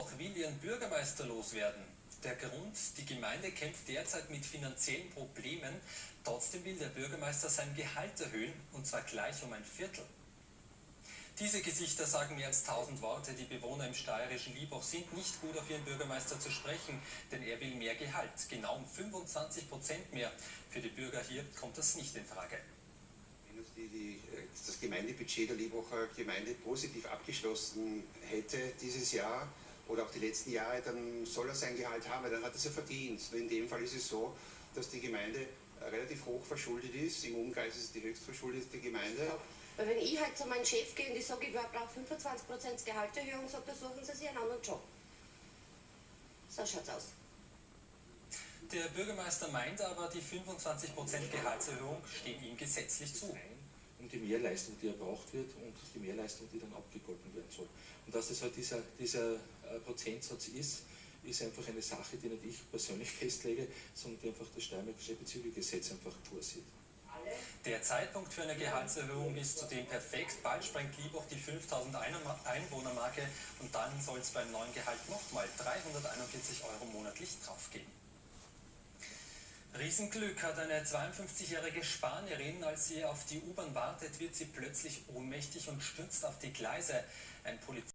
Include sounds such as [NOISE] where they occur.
Auch will ihren Bürgermeister loswerden. Der Grund, die Gemeinde kämpft derzeit mit finanziellen Problemen. Trotzdem will der Bürgermeister sein Gehalt erhöhen, und zwar gleich um ein Viertel. Diese Gesichter sagen mehr als tausend Worte. Die Bewohner im steirischen Liebach sind nicht gut auf ihren Bürgermeister zu sprechen, denn er will mehr Gehalt, genau um 25 Prozent mehr. Für die Bürger hier kommt das nicht in Frage. Wenn die, die, das Gemeindebudget der Liebacher Gemeinde positiv abgeschlossen hätte dieses Jahr oder auch die letzten Jahre, dann soll er sein Gehalt haben, weil dann hat er es ja verdient. Nur in dem Fall ist es so, dass die Gemeinde relativ hoch verschuldet ist. Im Umkreis ist es die höchst verschuldete Gemeinde. Weil wenn ich halt zu meinem Chef gehe und ich sage, ich brauche 25% Gehaltserhöhung, sagt er, suchen Sie sich einen anderen Job. So schaut's aus. Der Bürgermeister meint aber, die 25% Gehaltserhöhung stehen ihm gesetzlich zu. Um die Mehrleistung, die erbraucht wird und die Mehrleistung, die dann abgegolten werden soll. Und dass das halt dieser, dieser äh, Prozentsatz ist, ist einfach eine Sache, die nicht ich persönlich [LAUGHS] festlege, sondern die einfach das Steuermärkische Bezügegesetz einfach vorsieht. Der Zeitpunkt für eine Gehaltserhöhung ist zudem perfekt. Bald sprengt Liebach die 5000 Einwohnermarke und dann soll es beim neuen Gehalt nochmal 341 Euro monatlich draufgehen. Riesenglück hat eine 52-jährige Spanierin. Als sie auf die U-Bahn wartet, wird sie plötzlich ohnmächtig und stürzt auf die Gleise. Ein Polizist